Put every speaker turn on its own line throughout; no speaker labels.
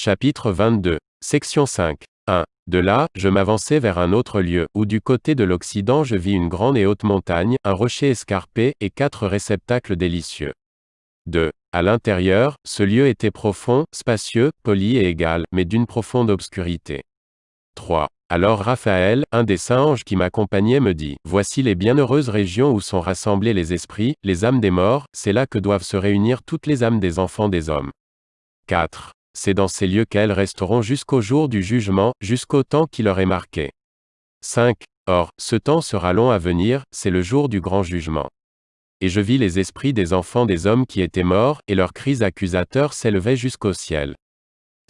Chapitre 22. Section 5. 1. De là, je m'avançai vers un autre lieu, où du côté de l'Occident je vis une grande et haute montagne, un rocher escarpé, et quatre réceptacles délicieux. 2. À l'intérieur, ce lieu était profond, spacieux, poli et égal, mais d'une profonde obscurité. 3. Alors Raphaël, un des saints anges qui m'accompagnait me dit, Voici les bienheureuses régions où sont rassemblés les esprits, les âmes des morts, c'est là que doivent se réunir toutes les âmes des enfants des hommes. 4. C'est dans ces lieux qu'elles resteront jusqu'au jour du jugement, jusqu'au temps qui leur est marqué. 5. Or, ce temps sera long à venir, c'est le jour du grand jugement. Et je vis les esprits des enfants des hommes qui étaient morts, et leurs cris accusateurs s'élevaient jusqu'au ciel.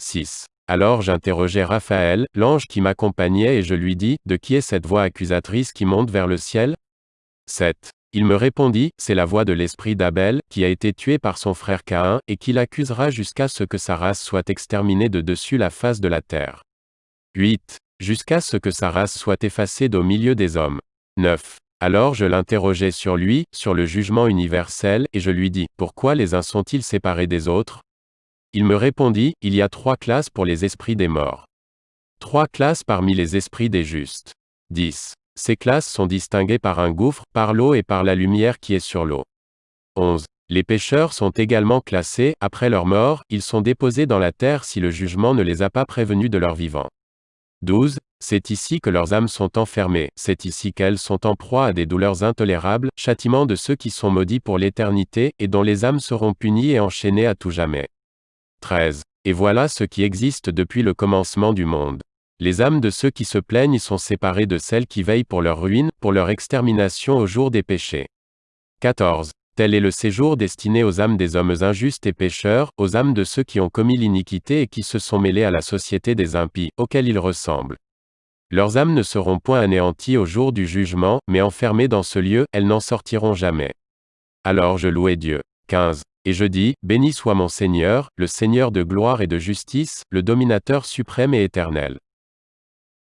6. Alors j'interrogeai Raphaël, l'ange qui m'accompagnait et je lui dis, De qui est cette voix accusatrice qui monte vers le ciel? 7. Il me répondit, C'est la voix de l'esprit d'Abel, qui a été tué par son frère Caïn, et qui l'accusera jusqu'à ce que sa race soit exterminée de dessus la face de la terre. 8. Jusqu'à ce que sa race soit effacée d'au milieu des hommes. 9. Alors je l'interrogeai sur lui, sur le jugement universel, et je lui dis, Pourquoi les uns sont-ils séparés des autres? Il me répondit, il y a trois classes pour les esprits des morts. Trois classes parmi les esprits des justes. 10. Ces classes sont distinguées par un gouffre, par l'eau et par la lumière qui est sur l'eau. 11. Les pécheurs sont également classés, après leur mort, ils sont déposés dans la terre si le jugement ne les a pas prévenus de leur vivant. 12. C'est ici que leurs âmes sont enfermées, c'est ici qu'elles sont en proie à des douleurs intolérables, châtiment de ceux qui sont maudits pour l'éternité, et dont les âmes seront punies et enchaînées à tout jamais. 13. Et voilà ce qui existe depuis le commencement du monde. Les âmes de ceux qui se plaignent sont séparées de celles qui veillent pour leur ruine, pour leur extermination au jour des péchés. 14. Tel est le séjour destiné aux âmes des hommes injustes et pécheurs, aux âmes de ceux qui ont commis l'iniquité et qui se sont mêlés à la société des impies, auxquels ils ressemblent. Leurs âmes ne seront point anéanties au jour du jugement, mais enfermées dans ce lieu, elles n'en sortiront jamais. Alors je louai Dieu. 15. Et je dis, Béni soit mon Seigneur, le Seigneur de gloire et de justice, le dominateur suprême et éternel.